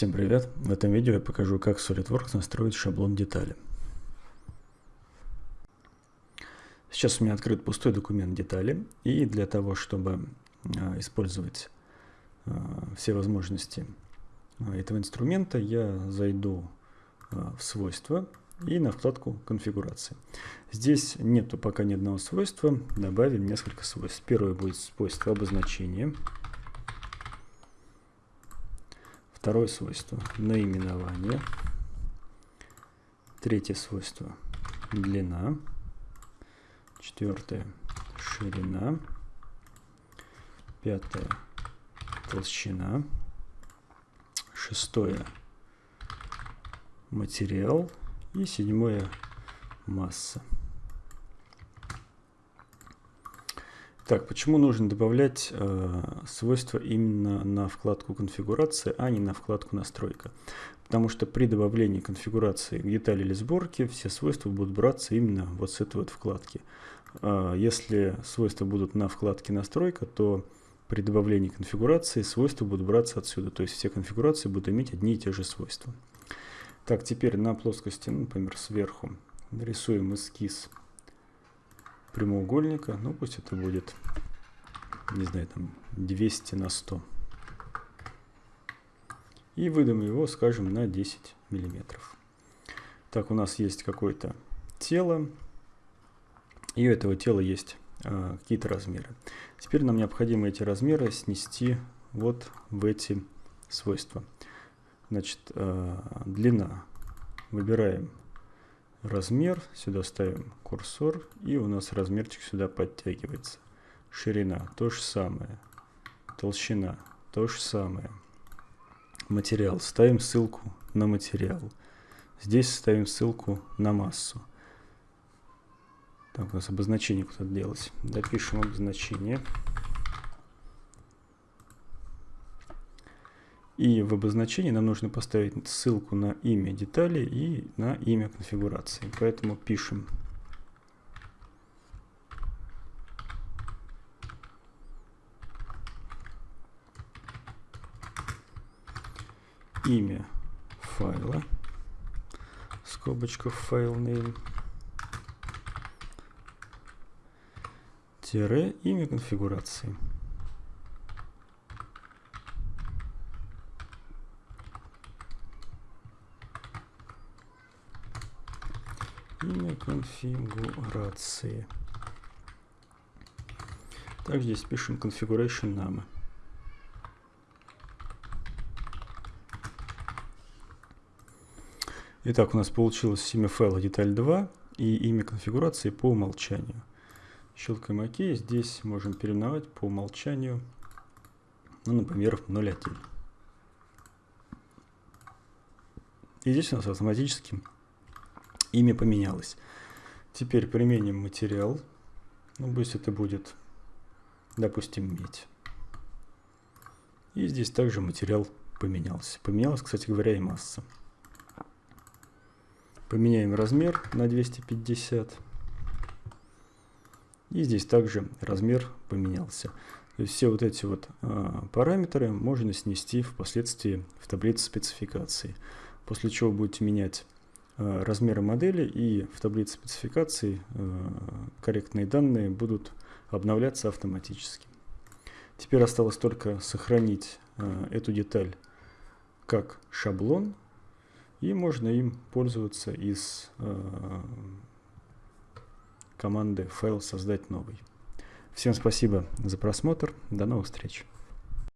Всем привет! В этом видео я покажу, как SolidWorks настроить шаблон детали. Сейчас у меня открыт пустой документ детали, и для того, чтобы а, использовать а, все возможности а, этого инструмента, я зайду в свойства и на вкладку конфигурации. Здесь нету пока ни одного свойства, добавим несколько свойств. Первое будет свойство обозначения. Второе свойство – наименование. Третье свойство – длина. Четвертое – ширина. Пятое – толщина. Шестое – материал. И седьмое – масса. Так, почему нужно добавлять э, свойства именно на вкладку конфигурация, а не на вкладку настройка? Потому что при добавлении конфигурации детали или сборки все свойства будут браться именно вот с этой вот вкладки. Э, если свойства будут на вкладке настройка, то при добавлении конфигурации свойства будут браться отсюда. То есть все конфигурации будут иметь одни и те же свойства. Так, теперь на плоскости, ну, например, сверху нарисуем эскиз прямоугольника. Ну, пусть это будет, не знаю, там 200 на 100. И выдам его, скажем, на 10 миллиметров. Так, у нас есть какое-то тело. И у этого тела есть э, какие-то размеры. Теперь нам необходимо эти размеры снести вот в эти свойства. Значит, э, длина. Выбираем размер, сюда ставим курсор, и у нас размерчик сюда подтягивается. Ширина то же самое, толщина то же самое. Материал, ставим ссылку на материал. Здесь ставим ссылку на массу. Так, у нас обозначение куда-то делать. Допишем обозначение. И в обозначении нам нужно поставить ссылку на имя детали и на имя конфигурации. Поэтому пишем имя файла, скобочка файл name, тире имя конфигурации. Имя конфигурации. Также здесь пишем configuration name. Итак, у нас получилось имя файла деталь 2 и имя конфигурации по умолчанию. Щелкаем ОК. Здесь можем переименовать по умолчанию, ну, например, 01. И здесь у нас автоматически имя поменялось. Теперь применим материал. Ну, пусть это будет, допустим, медь. И здесь также материал поменялся. Поменялась, кстати говоря, и масса. Поменяем размер на 250. И здесь также размер поменялся. То есть все вот эти вот а, параметры можно снести впоследствии в таблице спецификации. После чего будете менять Э, размеры модели и в таблице спецификаций э, корректные данные будут обновляться автоматически. Теперь осталось только сохранить э, эту деталь как шаблон, и можно им пользоваться из команды файл создать новый. Всем спасибо за просмотр, до новых встреч.